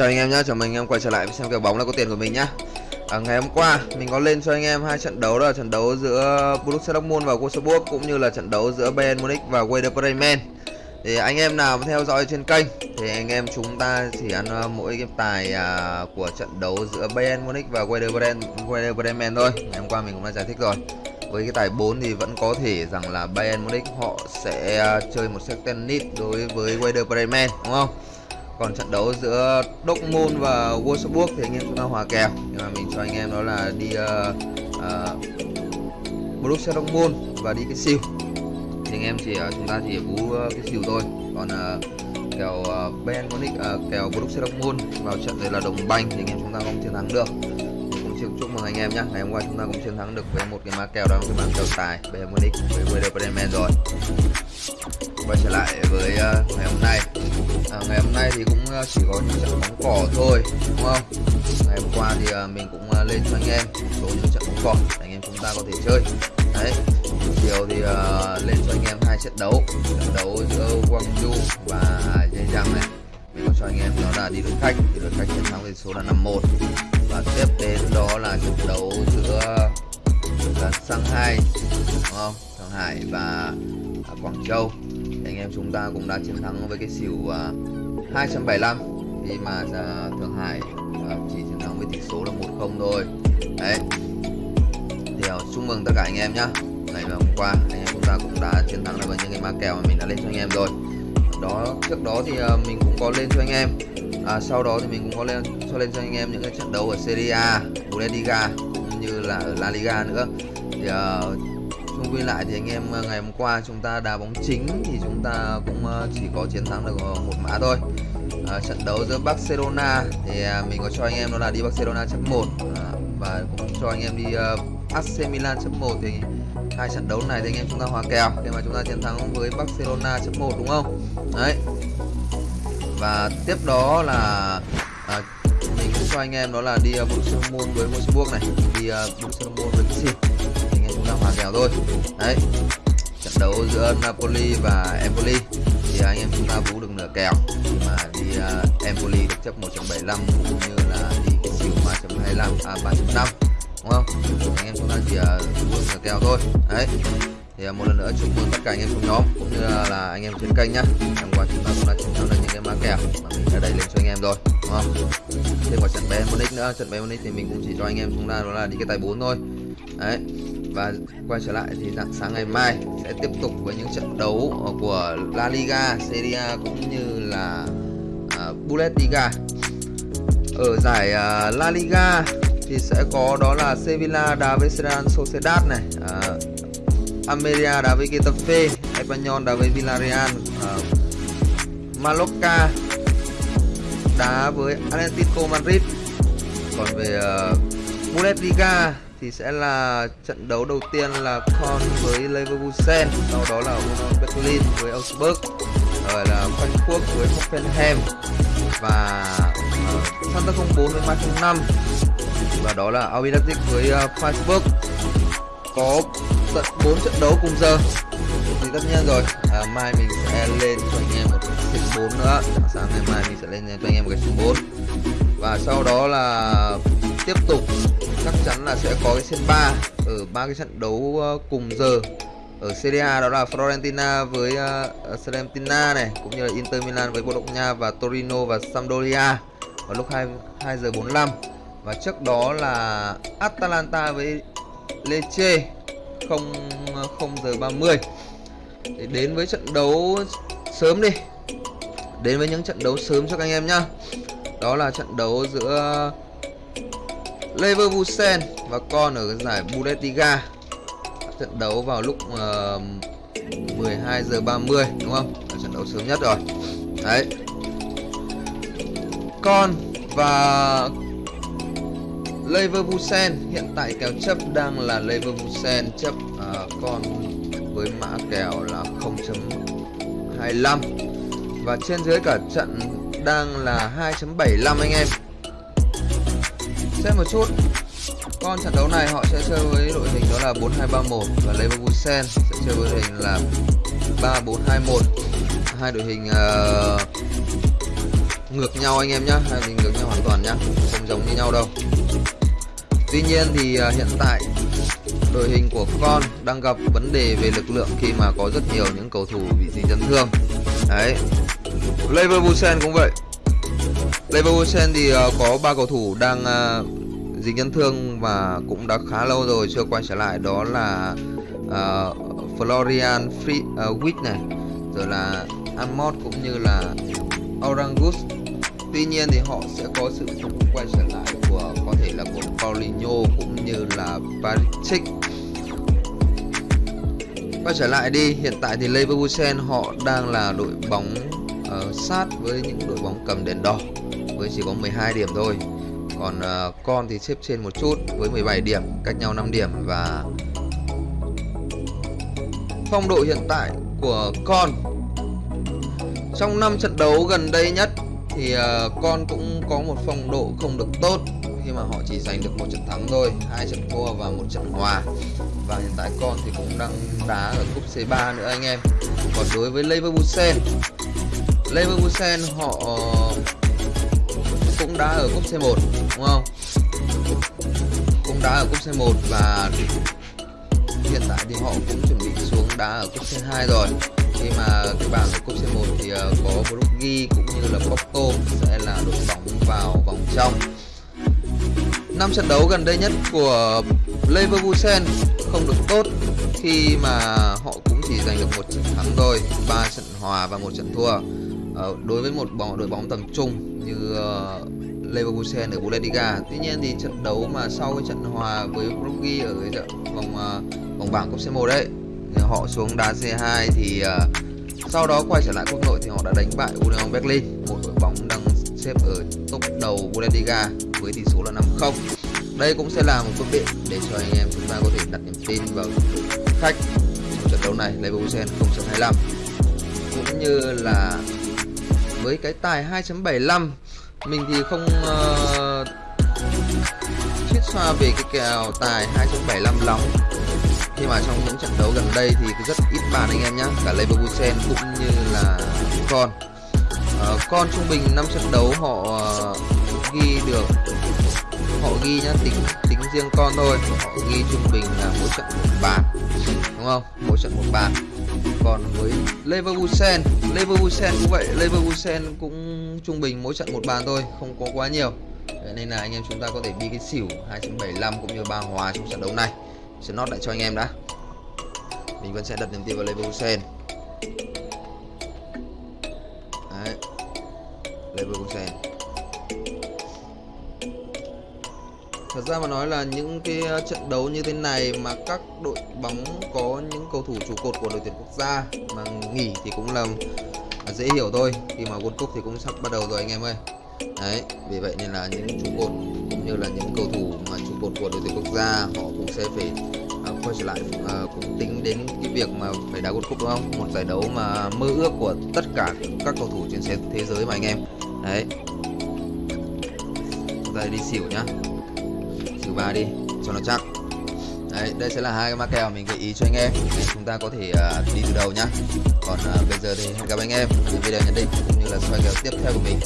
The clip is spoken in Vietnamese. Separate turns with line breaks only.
chào anh em nhé, chào mừng anh em quay trở lại với xem kèo bóng là có tiền của mình nhá. À, ngày hôm qua mình có lên cho anh em hai trận đấu đó là trận đấu giữa Borussia Dortmund và Wolfsburg cũng như là trận đấu giữa Bayern Munich và Werder Bremen. Thì anh em nào theo dõi trên kênh thì anh em chúng ta chỉ ăn à, mỗi cái tài à, của trận đấu giữa Bayern Munich và Werder Bremen, Werder Bremen thôi. Ngày hôm qua mình cũng đã giải thích rồi. Với cái tài 4 thì vẫn có thể rằng là Bayern Munich họ sẽ à, chơi một set tennis đối với Werder Bremen đúng không? Còn trận đấu giữa Dortmund và Wolfsburg thì anh em chúng ta hòa kèo. Nhưng mà mình cho anh em đó là đi uh, uh, Borussia Dortmund và đi cái siêu. Thì anh em chỉ uh, chúng ta chỉ bú uh, cái siêu thôi. Còn uh, kèo uh, Ben Munich uh, kèo Borussia Dortmund vào trận này là đồng banh thì anh em chúng ta không chiến thắng được chúc chúc mừng anh em nhé. Ngày hôm qua chúng ta cũng chiến thắng được với một cái má kèo đó cái má kèo tài Bayern Munich với Werder Bremen rồi. Quay trở lại với uh, ngày hôm nay. À, ngày hôm nay thì cũng uh, chỉ có những trận bóng cỏ thôi đúng không? Ngày hôm qua thì uh, mình cũng uh, lên cho anh em một số những trận bóng cỏ để anh em chúng ta có thể chơi. Đấy chiều thì uh, lên cho anh em hai trận đấu trận đấu giữa Guangzhou và Zhejiang này. Mình có cho anh em đó là đi đội khách thì đội khách chiến thắng với số là 5-1 và tiếp đến đó là trận đấu giữa là Shanghai đúng không? Shanghai và à, Quảng Châu. Thì anh em chúng ta cũng đã chiến thắng với cái xỉu à, uh, 275 khi mà à, Thượng Hải chỉ chiến thắng với tỷ số là 1-0 thôi. Đấy. Thì chúc mừng tất cả anh em nhá. Ngày hôm qua anh em chúng ta cũng đã chiến thắng được với những cái ma kèo mà mình đã lên cho anh em rồi. Đó trước đó thì mình cũng có lên cho anh em à, sau đó thì mình cũng có lên cho lên cho anh em những cái trận đấu ở Serie A, Bundesliga cũng như là ở La Liga nữa. Thì à, chung quy lại thì anh em ờ, ngày hôm qua chúng ta đá bóng chính thì chúng ta cũng ờ, chỉ có chiến thắng được một mã thôi. À, trận đấu giữa Barcelona thì à, mình có cho anh em đó là đi Barcelona chấm 1 à, và cũng cho anh em đi uh, AC Milan chấm 1 thì hai trận đấu này thì anh em chúng ta hòa kèo. Khi mà chúng ta chiến thắng với Barcelona chấm 1 đúng không? Đấy và tiếp đó là à, mình cũng cho anh em đó là đi uh, Borussia môn với Wolfsburg này. Đi uh, Borussia môn với Kissy anh em chúng ta hòa kèo thôi. Đấy. Trận đấu giữa Napoli và Empoli. Thì anh em chúng ta vũ được nửa kèo. Mà đi uh, Empoli được chấp 1.75 cũng như là đi cái xỉu 3.25 à 3.5 đúng không? Anh em chúng ta chỉ à, uh, vũ được nửa kèo thôi. Đấy. Thì à, một lần nữa chúc mừng tất cả anh em trong nhóm cũng như là anh em trên kênh nhá. Hôm qua chúng ta cũng đã chiến thắng được kèo. Mà mình đã đẩy lên cho anh em rồi đúng không? Thêm vào trận bé monic nữa. Trận bé monic thì mình cũng chỉ cho anh em chúng ta đó là đi cái tài 4 thôi. Đấy và quay trở lại thì dạng sáng ngày mai sẽ tiếp tục với những trận đấu của La Liga, Serie A cũng như là uh, Bundesliga. Ở giải uh, La Liga thì sẽ có đó là Sevilla đá với Real Sociedad này, uh, Almeria đá với Getafe, Espanyol đá với Villarreal, uh, Mallorca đá với Atletico Madrid. Còn về uh, Bundesliga thì sẽ là trận đấu đầu tiên là Con với Leverkusen sau đó là Union Berlin với Augsburg rồi là Frankfurt với Hoffenheim và uh, Santa 04 với Mainz 05 và đó là Albi Leipzig với uh, Freiburg có tận 4 trận đấu cùng giờ thì tất nhiên rồi. À, mai mình sẽ lên cho anh em một cái stream 4 nữa. Sáng ngày mai mình sẽ lên cho anh em một cái stream 4 và sau đó là tiếp tục chắc chắn là sẽ có cái sen 3 ở ba cái trận đấu ờ, cùng giờ ở Serie A đó là Florentina với uh, Salernitana này cũng như là Inter Milan với Bologna và Torino và Sampdoria vào lúc 2 2 giờ 45 và trước đó là Atalanta với Lecce 0 0 giờ 30 để đến với trận đấu sớm đi. Đến với những trận đấu sớm cho các anh em nhá. Đó là trận đấu giữa Leverkusen và con ở giải Bundesliga. Trận đấu vào lúc ờ, uh, 12 giờ 30 đúng không? Là trận đấu sớm nhất rồi. Đấy. Con và Leverkusen hiện tại kèo chấp đang là Leverkusen chấp uh, con với mã kèo là 0.25 và trên dưới cả trận đang là 2.75 anh em. Xem một chút con trận đấu này họ sẽ chơi với đội hình đó là 4231 và Leverkusen sẽ chơi với đội hình là 3421 hai đội hình uh, ngược nhau anh em nhá hai hình ngược nhau hoàn toàn nhá không giống như nhau đâu. Tuy nhiên thì uh, hiện tại đội hình của con đang gặp vấn đề về lực lượng khi mà có rất nhiều những cầu thủ bị dính chấn thương. Đấy. Leverkusen cũng vậy. Leverkusen thì uh, có ba cầu thủ đang ờ, uh, dính chấn thương và cũng đã khá lâu rồi chưa quay trở lại. Đó là uh, Florian Free, uh, Wick này rồi là Amot cũng như là Orangus Tuy nhiên thì họ sẽ có sự quay trở lại của có thể là của Paulinho cũng như là Barisic Quay trở lại đi, hiện tại thì Leverkusen họ đang là đội bóng uh, sát với những đội bóng cầm đèn đỏ với chỉ có 12 điểm thôi. Còn uh, con thì xếp trên một chút với 17 điểm, cách nhau 5 điểm và phong độ hiện tại của con trong năm trận đấu gần đây nhất thì uh, con cũng có một phong độ không được tốt khi mà họ chỉ giành được một trận thắng thôi hai trận thua và một trận hòa. Và hiện tại con thì cũng đang đá ở cúp C3 nữa anh em. Còn đối với Leverkusen Leverkusen họ ờ, cũng đã ở cúp C1 đúng không? Cũng đã ở cúp C1 và hiện tại thì họ cũng chuẩn bị xuống đá ở cúp C2 rồi. Khi mà cái bảng của cúp C1 thì ờ, có Brugge Porto sẽ là đội bóng vào vòng trong năm trận đấu gần đây nhất của Leverkusen không được tốt khi mà họ cũng chỉ giành được một trận thắng thôi ba trận hòa và một trận thua Ờ, đối với một bóng đội bóng tầm trung như uh, Leverkusen ở Bundesliga. Tuy nhiên thì trận đấu mà sau cái trận hòa với Brugge ở cái trận vòng uh, vòng bảng cúp C1 đấy họ xuống đá C2 thì uh, sau đó quay trở lại quốc nội thì họ đã đánh bại Union Berlin. Một đội bóng đang xếp ở top đầu Bundesliga với tỷ số là 5-0 đây cũng sẽ là một phương tiện để cho anh em chúng ta có thể đặt niềm tin vào khách trong trận đấu này Leverkusen 0.25 cũng như là với cái tài 2.75 mình thì không ờ, uh, chiết xoa về cái kèo tài 2.75 lắm khi mà trong những trận đấu gần đây thì rất ít bàn anh em nhé cả Leverkusen cũng như là con. Uh, con trung bình 5 trận đấu họ uh, ghi được họ ghi nhá tính tính riêng con thôi. Họ ghi trung bình là mỗi trận một bàn đúng không? Mỗi trận một bàn. Còn với Leverkusen Leverkusen cũng vậy Leverkusen cũng trung bình mỗi trận một bàn thôi không có quá nhiều. Nên là anh em chúng ta có thể đi cái xỉu 2.75 cũng như ba hòa trong trận đấu này sẽ nót lại cho anh em đã. Mình vẫn sẽ đặt niềm tin vào Leverkusen đấy. Leverkusen Thật ra mà nói là những cái ờ, trận đấu như thế này mà các đội bóng có những cầu thủ trụ cột của đội tuyển quốc gia mà nghỉ thì cũng là à, dễ hiểu thôi. Khi mà World Cup thì cũng sắp bắt đầu rồi anh em ơi đấy vì vậy nên là những trụ cột cũng như là những cầu thủ mà trụ cột của đội tuyển quốc gia họ cũng sẽ phải uh, quay trở lại uh, cũng tính đến cái việc mà phải đá World Cup đúng không? Một giải đấu mà mơ ước của tất cả các cầu thủ trên thế giới mà anh em. Đấy. Chúng ta đi xỉu nhá. Xỉu ba đi cho nó chắc. Đấy, đây sẽ là hai cái ma kèo mình gợi ý cho anh em để chúng ta có thể uh, đi từ đầu nhá. Còn uh, bây giờ thì hẹn gặp anh em ở những video nhận định cũng như là soi kèo tiếp theo của mình.